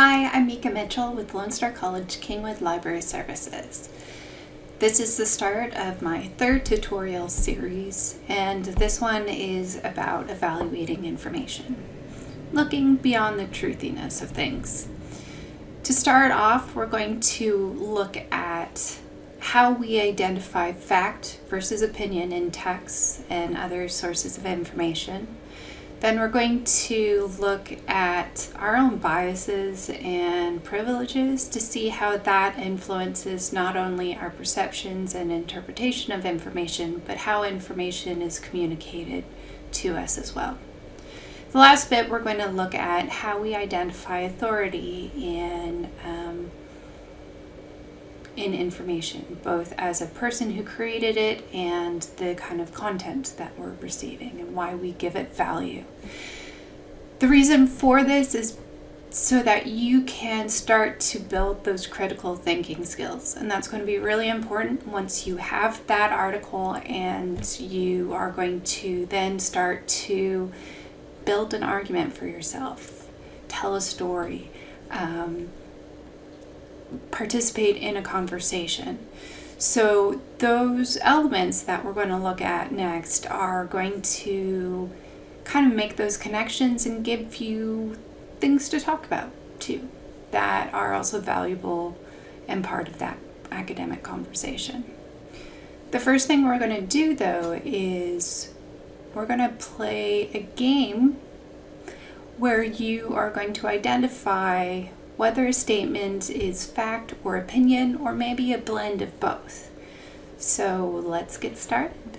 Hi, I'm Mika Mitchell with Lone Star College Kingwood Library Services. This is the start of my third tutorial series, and this one is about evaluating information, looking beyond the truthiness of things. To start off, we're going to look at how we identify fact versus opinion in texts and other sources of information. Then we're going to look at our own biases and privileges to see how that influences not only our perceptions and interpretation of information, but how information is communicated to us as well. The last bit, we're going to look at how we identify authority in in information, both as a person who created it and the kind of content that we're receiving and why we give it value. The reason for this is so that you can start to build those critical thinking skills. And that's going to be really important once you have that article and you are going to then start to build an argument for yourself, tell a story, um, participate in a conversation. So those elements that we're going to look at next are going to kind of make those connections and give you things to talk about too that are also valuable and part of that academic conversation. The first thing we're going to do though is we're going to play a game where you are going to identify whether a statement is fact or opinion or maybe a blend of both. So let's get started.